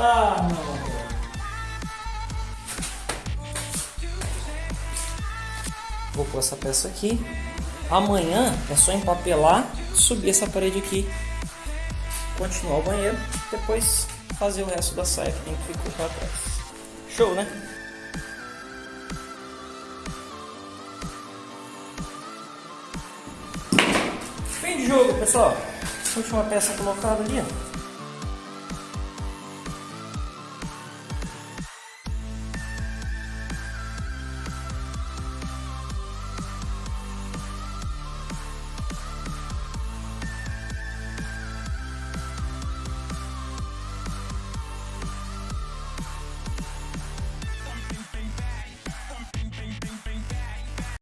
Ah, não. Vou pôr essa peça aqui. Amanhã é só empapelar, subir essa parede aqui, continuar o banheiro, depois fazer o resto da saia que tem que ficar para trás. Show, né? Fim de jogo, pessoal. Última peça colocada ali, ó.